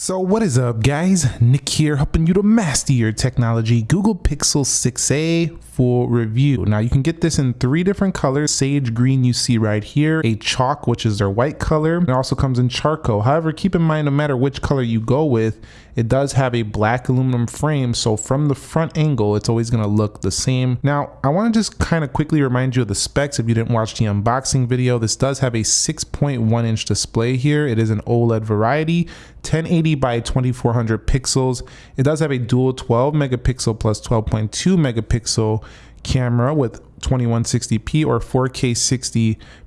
So what is up guys, Nick here helping you to master your technology, Google Pixel 6a full review. Now you can get this in three different colors, sage green you see right here, a chalk which is their white color, it also comes in charcoal. However, keep in mind no matter which color you go with, it does have a black aluminum frame so from the front angle it's always going to look the same. Now I want to just kind of quickly remind you of the specs if you didn't watch the unboxing video. This does have a 6.1 inch display here. It is an OLED variety 1080 by 2400 pixels. It does have a dual 12 megapixel plus 12.2 megapixel camera with 2160p or 4K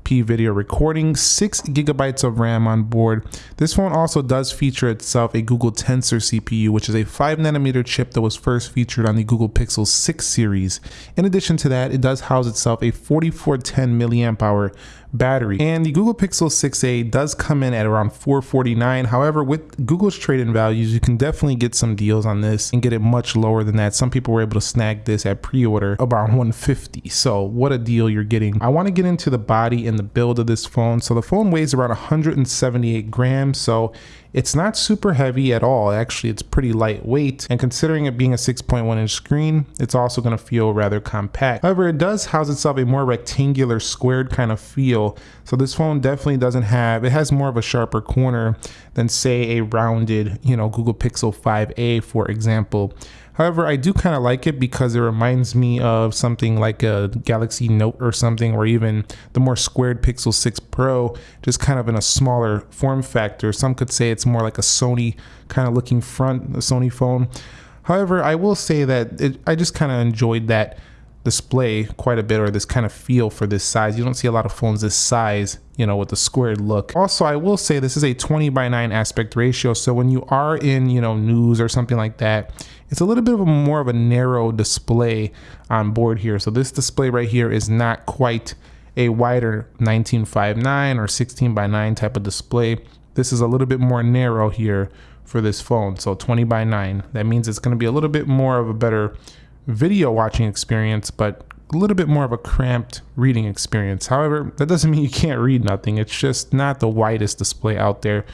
60p video recording, 6 gigabytes of RAM on board. This phone also does feature itself a Google Tensor CPU, which is a 5 nanometer chip that was first featured on the Google Pixel 6 series. In addition to that, it does house itself a 4410 milliamp hour battery. And the Google Pixel 6a does come in at around 449. However, with Google's trade-in values, you can definitely get some deals on this and get it much lower than that. Some people were able to snag this at pre-order about 150. So what a deal you're getting. I want to get into the body and the build of this phone. So the phone weighs around 178 grams. So it's not super heavy at all. Actually, it's pretty lightweight. And considering it being a 6.1 inch screen, it's also going to feel rather compact. However, it does house itself a more rectangular squared kind of feel. So this phone definitely doesn't have, it has more of a sharper corner than say a rounded, you know, Google Pixel 5a, for example. However, I do kind of like it because it reminds me of something like a Galaxy Note or something, or even the more squared Pixel 6 Pro, just kind of in a smaller form factor. Some could say it's more like a Sony kind of looking front, a Sony phone. However, I will say that it, I just kind of enjoyed that display quite a bit or this kind of feel for this size. You don't see a lot of phones this size, you know, with the squared look. Also, I will say this is a 20 by 9 aspect ratio. So when you are in, you know, news or something like that, it's a little bit of a more of a narrow display on board here. So this display right here is not quite a wider 1959 or 16 by 9 type of display. This is a little bit more narrow here for this phone. So 20 by 9. That means it's going to be a little bit more of a better video watching experience, but a little bit more of a cramped reading experience. However, that doesn't mean you can't read nothing. It's just not the widest display out there.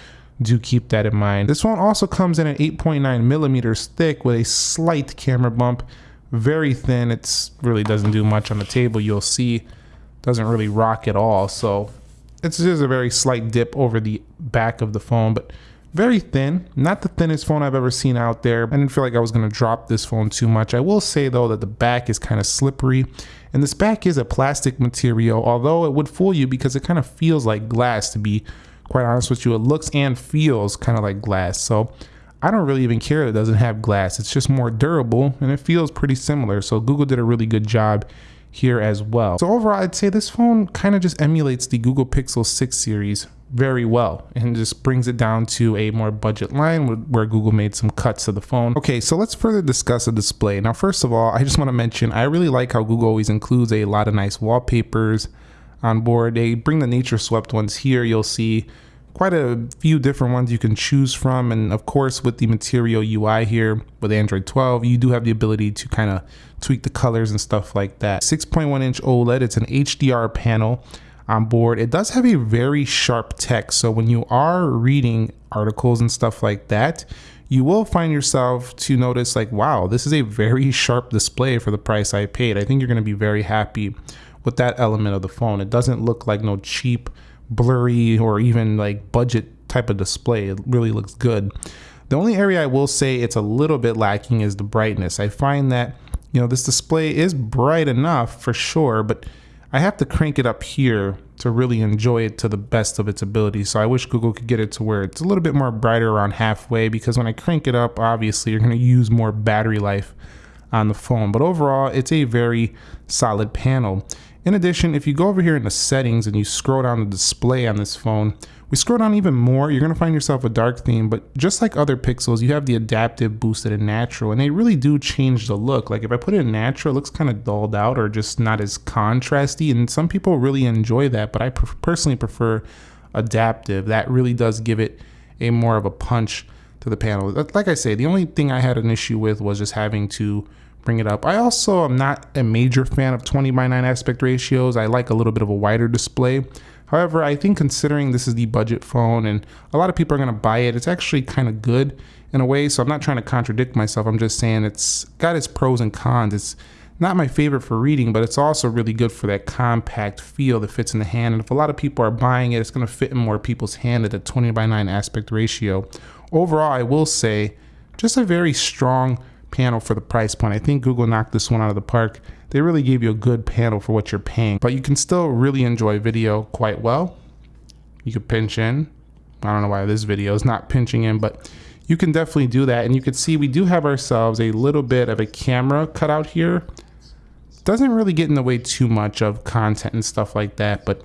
Do keep that in mind. This one also comes in at 8.9 millimeters thick with a slight camera bump. Very thin. It really doesn't do much on the table. You'll see doesn't really rock at all. So it's just a very slight dip over the back of the phone, but very thin, not the thinnest phone I've ever seen out there. I didn't feel like I was gonna drop this phone too much. I will say though that the back is kind of slippery and this back is a plastic material, although it would fool you because it kind of feels like glass to be quite honest with you. It looks and feels kind of like glass. So I don't really even care it doesn't have glass. It's just more durable and it feels pretty similar. So Google did a really good job here as well. So overall, I'd say this phone kind of just emulates the Google Pixel 6 series very well and just brings it down to a more budget line where Google made some cuts to the phone. Okay, so let's further discuss the display. Now, first of all, I just want to mention I really like how Google always includes a lot of nice wallpapers on board. They bring the nature swept ones here. You'll see quite a few different ones you can choose from. And of course, with the Material UI here with Android 12, you do have the ability to kind of tweak the colors and stuff like that. 6.1 inch OLED, it's an HDR panel on board. It does have a very sharp text. So when you are reading articles and stuff like that, you will find yourself to notice like, wow, this is a very sharp display for the price I paid. I think you're going to be very happy with that element of the phone. It doesn't look like no cheap, blurry, or even like budget type of display. It really looks good. The only area I will say it's a little bit lacking is the brightness. I find that, you know, this display is bright enough for sure, but I have to crank it up here to really enjoy it to the best of its ability. So I wish Google could get it to where it's a little bit more brighter around halfway because when I crank it up, obviously you're going to use more battery life on the phone. But overall, it's a very solid panel. In addition, if you go over here in the settings and you scroll down the display on this phone, we scroll down even more, you're gonna find yourself a dark theme, but just like other pixels, you have the adaptive, boosted, and natural, and they really do change the look. Like if I put it in natural, it looks kind of dulled out or just not as contrasty, and some people really enjoy that, but I personally prefer adaptive. That really does give it a more of a punch to the panel. Like I say, the only thing I had an issue with was just having to bring it up. I also am not a major fan of 20 by 9 aspect ratios. I like a little bit of a wider display. However, I think considering this is the budget phone and a lot of people are going to buy it, it's actually kind of good in a way. So I'm not trying to contradict myself. I'm just saying it's got its pros and cons. It's not my favorite for reading, but it's also really good for that compact feel that fits in the hand. And if a lot of people are buying it, it's going to fit in more people's hand at a 20 by 9 aspect ratio. Overall, I will say just a very strong panel for the price point. I think Google knocked this one out of the park. They really gave you a good panel for what you're paying, but you can still really enjoy video quite well. You could pinch in. I don't know why this video is not pinching in, but you can definitely do that. And you can see we do have ourselves a little bit of a camera cut out here. Doesn't really get in the way too much of content and stuff like that, but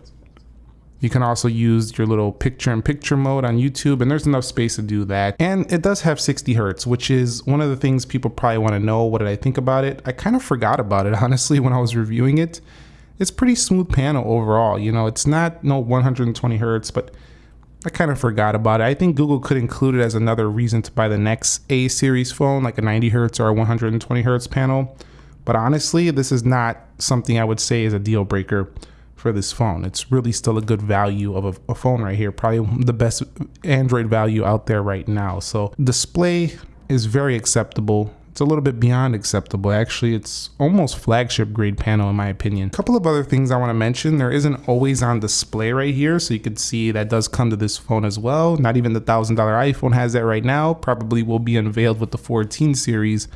you can also use your little picture in picture mode on YouTube and there's enough space to do that. And it does have 60 Hertz, which is one of the things people probably want to know. What did I think about it? I kind of forgot about it, honestly, when I was reviewing it. It's pretty smooth panel overall. You know, it's not no 120 Hertz, but I kind of forgot about it. I think Google could include it as another reason to buy the next A series phone, like a 90 Hertz or a 120 Hertz panel. But honestly, this is not something I would say is a deal breaker for this phone. It's really still a good value of a, a, phone right here. Probably the best Android value out there right now. So display is very acceptable. It's a little bit beyond acceptable. Actually, it's almost flagship grade panel in my opinion. A couple of other things I want to mention. There isn't always on display right here. So you can see that does come to this phone as well. Not even the $1,000 iPhone has that right now. Probably will be unveiled with the 14 series,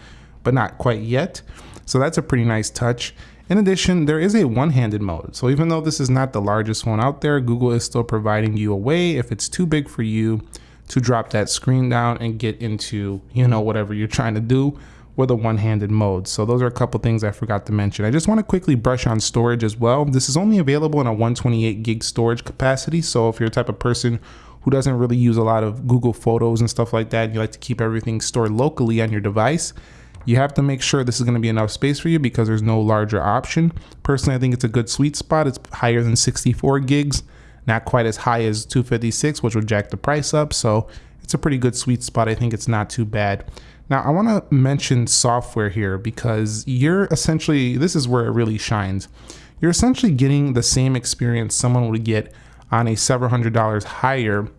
but not quite yet. So that's a pretty nice touch. In addition, there is a one-handed mode. So even though this is not the largest one out there, Google is still providing you a way if it's too big for you to drop that screen down and get into, you know, whatever you're trying to do with a one-handed mode. So those are a couple things I forgot to mention. I just want to quickly brush on storage as well. This is only available in a 128 gig storage capacity. So if you're a type of person who doesn't really use a lot of Google Photos and stuff like that, and you like to keep everything stored locally on your device, you have to make sure this is going to be enough space for you because there's no larger option. Personally, I think it's a good sweet spot. It's higher than 64 gigs, not quite as high as 256, which would jack the price up. So it's a pretty good sweet spot. I think it's not too bad. Now, I want to mention software here because you're essentially, this is where it really shines. You're essentially getting the same experience someone would get on a several hundred dollars higher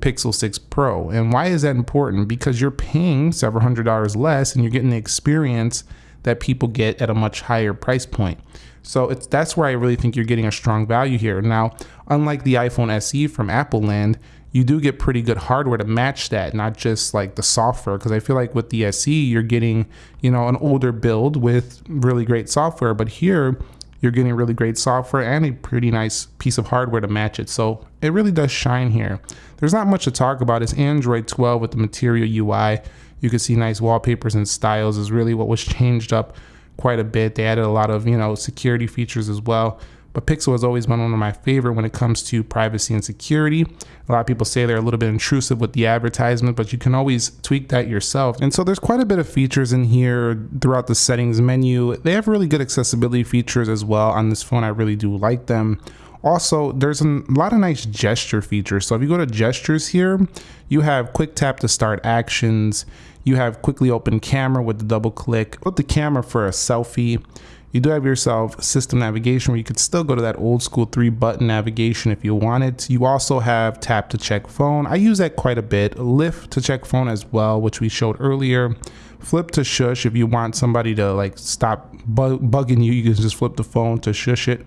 Pixel 6 Pro. And why is that important? Because you're paying several hundred dollars less and you're getting the experience that people get at a much higher price point. So it's that's where I really think you're getting a strong value here. Now, unlike the iPhone SE from Apple Land, you do get pretty good hardware to match that, not just like the software. Because I feel like with the SE, you're getting, you know, an older build with really great software. But here, you're getting really great software and a pretty nice piece of hardware to match it. So it really does shine here. There's not much to talk about. It's Android 12 with the Material UI. You can see nice wallpapers and styles is really what was changed up quite a bit. They added a lot of, you know, security features as well. But Pixel has always been one of my favorite when it comes to privacy and security. A lot of people say they're a little bit intrusive with the advertisement, but you can always tweak that yourself. And so there's quite a bit of features in here throughout the settings menu. They have really good accessibility features as well on this phone. I really do like them. Also, there's a lot of nice gesture features. So if you go to gestures here, you have quick tap to start actions. You have quickly open camera with the double click. Put the camera for a selfie. You do have yourself system navigation where you could still go to that old school three button navigation if you wanted. You also have tap to check phone. I use that quite a bit. Lift to check phone as well, which we showed earlier. Flip to shush if you want somebody to like stop bu bugging you, you can just flip the phone to shush it.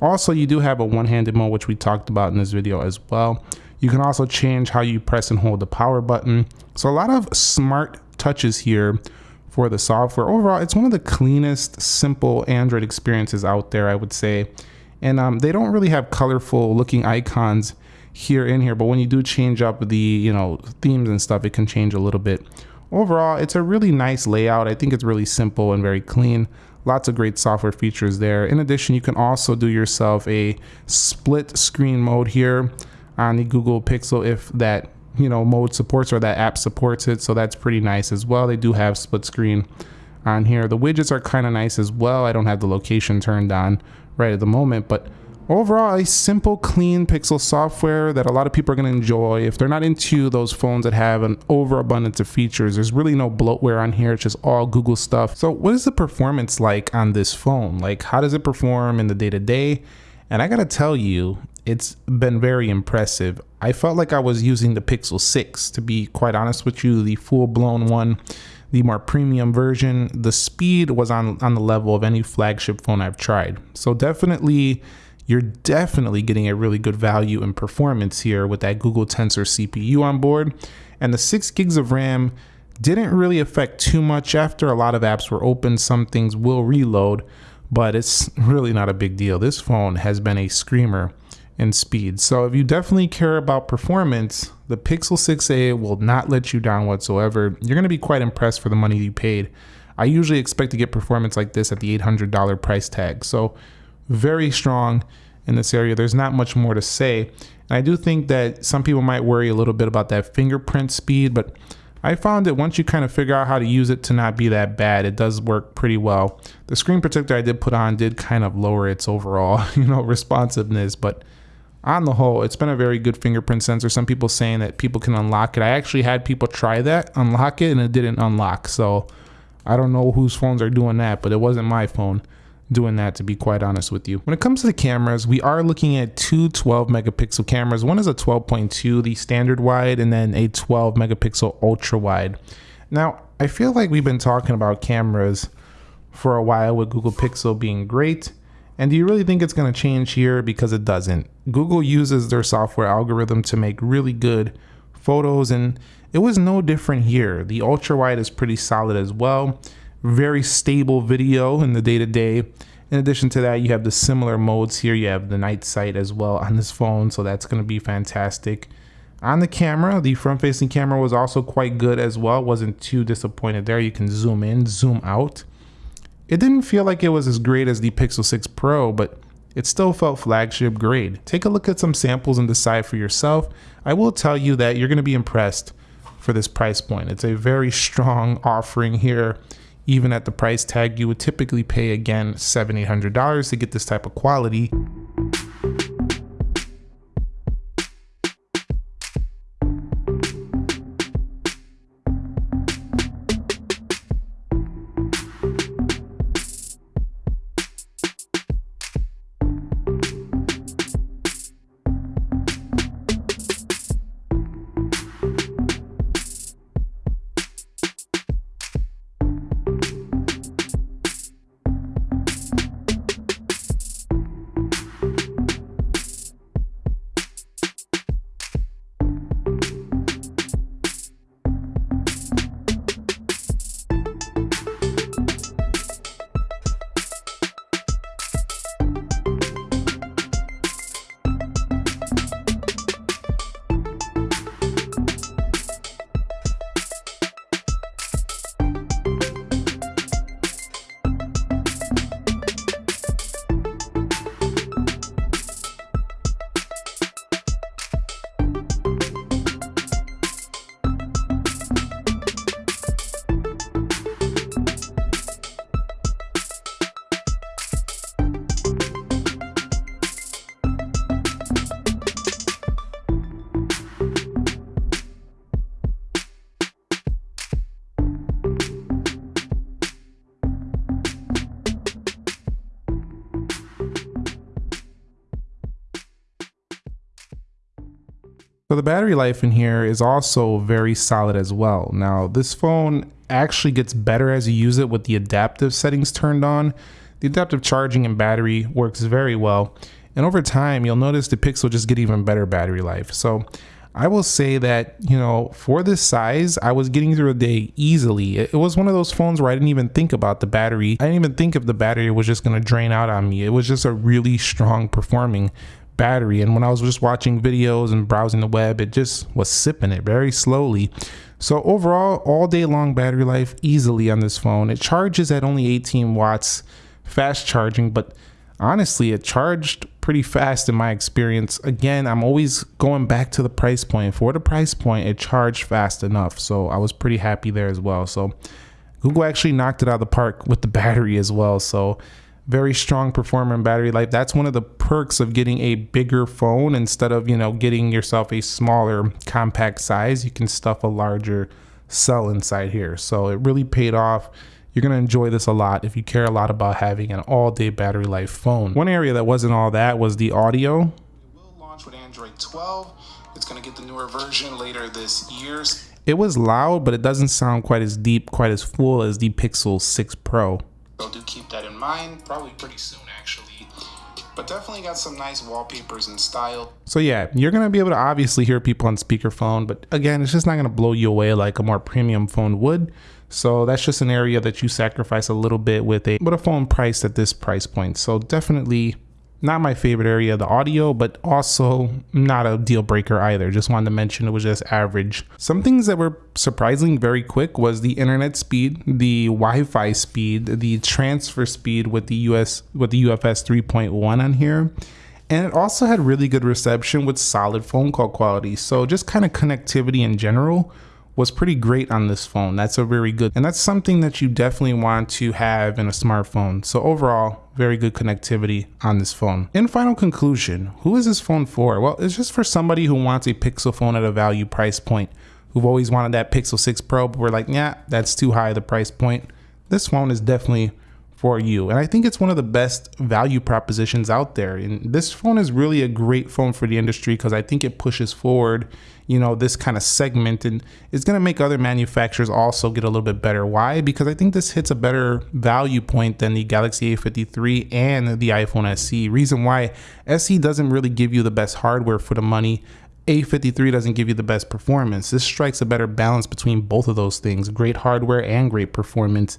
Also, you do have a one-handed mode, which we talked about in this video as well. You can also change how you press and hold the power button. So a lot of smart touches here for the software. Overall, it's one of the cleanest, simple Android experiences out there, I would say. And um, they don't really have colorful looking icons here in here, but when you do change up the, you know, themes and stuff, it can change a little bit. Overall, it's a really nice layout. I think it's really simple and very clean. Lots of great software features there. In addition, you can also do yourself a split screen mode here on the Google Pixel if that you know mode supports or that app supports it. So that's pretty nice as well. They do have split screen on here. The widgets are kind of nice as well. I don't have the location turned on right at the moment but overall a simple clean pixel software that a lot of people are going to enjoy if they're not into those phones that have an overabundance of features there's really no bloatware on here it's just all google stuff so what is the performance like on this phone like how does it perform in the day-to-day And I gotta tell you, it's been very impressive. I felt like I was using the Pixel 6 to be quite honest with you, the full blown one, the more premium version. The speed was on, on the level of any flagship phone I've tried. So definitely, you're definitely getting a really good value in performance here with that Google Tensor CPU on board. And the six gigs of RAM didn't really affect too much after a lot of apps were open. Some things will reload, but it's really not a big deal. This phone has been a screamer in speed. So if you definitely care about performance, the Pixel 6a will not let you down whatsoever. You're going to be quite impressed for the money you paid. I usually expect to get performance like this at the $800 price tag. So very strong in this area. There's not much more to say. And I do think that some people might worry a little bit about that fingerprint speed, but I found that once you kind of figure out how to use it to not be that bad, it does work pretty well. The screen protector I did put on did kind of lower its overall, you know, responsiveness, but on the whole, it's been a very good fingerprint sensor. Some people saying that people can unlock it. I actually had people try that, unlock it, and it didn't unlock. So I don't know whose phones are doing that, but it wasn't my phone doing that to be quite honest with you. When it comes to the cameras, we are looking at two 12 megapixel cameras. One is a 12.2, the standard wide, and then a 12 megapixel ultra wide. Now, I feel like we've been talking about cameras for a while with Google Pixel being great. And do you really think it's going to change here? Because it doesn't. Google uses their software algorithm to make really good photos, and it was no different here. The ultra wide is pretty solid as well very stable video in the day to day. In addition to that, you have the similar modes here. You have the night sight as well on this phone, so that's going to be fantastic. On the camera, the front facing camera was also quite good as well. Wasn't too disappointed there. You can zoom in, zoom out. It didn't feel like it was as great as the Pixel 6 Pro, but it still felt flagship grade. Take a look at some samples and decide for yourself. I will tell you that you're going to be impressed for this price point. It's a very strong offering here even at the price tag you would typically pay again seven eight hundred dollars to get this type of quality the battery life in here is also very solid as well. Now this phone actually gets better as you use it with the adaptive settings turned on. The adaptive charging and battery works very well. And over time, you'll notice the Pixel just get even better battery life. So I will say that, you know, for this size, I was getting through a day easily. It was one of those phones where I didn't even think about the battery. I didn't even think if the battery was just going to drain out on me. It was just a really strong performing battery. And when I was just watching videos and browsing the web, it just was sipping it very slowly. So overall, all day long battery life easily on this phone. It charges at only 18 watts, fast charging, but honestly, it charged pretty fast in my experience. Again, I'm always going back to the price point. For the price point, it charged fast enough. So I was pretty happy there as well. So Google actually knocked it out of the park with the battery as well. So very strong performer in battery life. That's one of the perks of getting a bigger phone instead of, you know, getting yourself a smaller compact size. You can stuff a larger cell inside here. So it really paid off you're going to enjoy this a lot if you care a lot about having an all day battery life phone. One area that wasn't all that was the audio. It will launch with Android 12. It's going to get the newer version later this year. It was loud, but it doesn't sound quite as deep, quite as full as the Pixel 6 Pro. So do keep that in mind, probably pretty soon actually. But definitely got some nice wallpapers and style. So yeah, you're gonna be able to obviously hear people on speakerphone, but again, it's just not gonna blow you away like a more premium phone would. So that's just an area that you sacrifice a little bit with a with a phone priced at this price point. So definitely not my favorite area, of the audio, but also not a deal breaker either. Just wanted to mention it was just average. Some things that were surprisingly very quick was the internet speed, the Wi-Fi speed, the transfer speed with the US with the UFS 3.1 on here. And it also had really good reception with solid phone call quality. So just kind of connectivity in general was pretty great on this phone. That's a very good, and that's something that you definitely want to have in a smartphone. So overall, very good connectivity on this phone. In final conclusion, who is this phone for? Well, it's just for somebody who wants a Pixel phone at a value price point, who've always wanted that Pixel 6 Pro, but we're like, yeah, that's too high the price point. This phone is definitely for you. And I think it's one of the best value propositions out there. And this phone is really a great phone for the industry because I think it pushes forward, you know, this kind of segment and it's going to make other manufacturers also get a little bit better. Why? Because I think this hits a better value point than the Galaxy A53 and the iPhone SE. Reason why SE doesn't really give you the best hardware for the money. A53 doesn't give you the best performance. This strikes a better balance between both of those things great hardware and great performance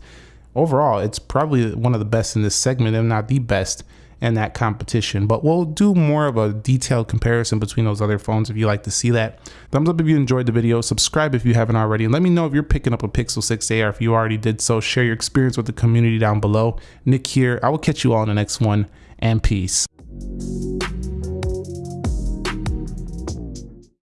overall, it's probably one of the best in this segment, if not the best in that competition. But we'll do more of a detailed comparison between those other phones if you like to see that. Thumbs up if you enjoyed the video, subscribe if you haven't already, and let me know if you're picking up a Pixel 6a or if you already did so. Share your experience with the community down below. Nick here. I will catch you all in the next one, and peace.